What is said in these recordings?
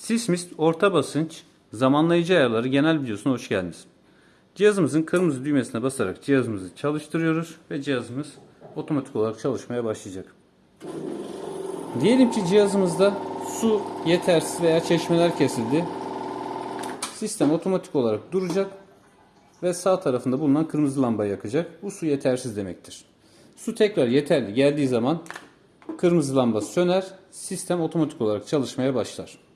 Sismist orta basınç zamanlayıcı ayarları genel videosuna hoş geldiniz. Cihazımızın kırmızı düğmesine basarak cihazımızı çalıştırıyoruz ve cihazımız otomatik olarak çalışmaya başlayacak. Diyelim ki cihazımızda su yetersiz veya çeşmeler kesildi. Sistem otomatik olarak duracak ve sağ tarafında bulunan kırmızı lambayı yakacak. Bu su yetersiz demektir. Su tekrar yeterli geldiği zaman kırmızı lamba söner, sistem otomatik olarak çalışmaya başlar.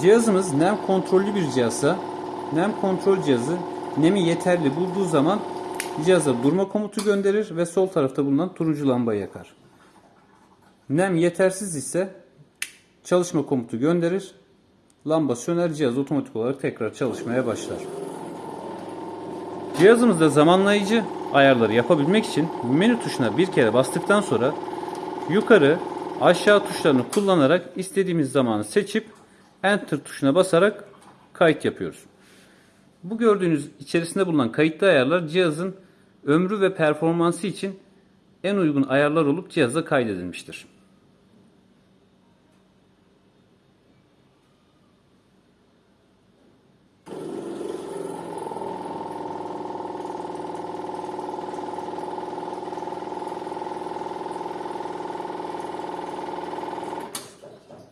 Cihazımız nem kontrollü bir cihazsa nem kontrol cihazı nemi yeterli bulduğu zaman cihaza durma komutu gönderir ve sol tarafta bulunan turuncu lambayı yakar. Nem yetersiz ise çalışma komutu gönderir. Lamba söner cihaz otomatik olarak tekrar çalışmaya başlar. Cihazımızda zamanlayıcı ayarları yapabilmek için menü tuşuna bir kere bastıktan sonra yukarı aşağı tuşlarını kullanarak istediğimiz zamanı seçip Enter tuşuna basarak kayıt yapıyoruz. Bu gördüğünüz içerisinde bulunan kayıtlı ayarlar cihazın ömrü ve performansı için en uygun ayarlar olup cihaza kaydedilmiştir.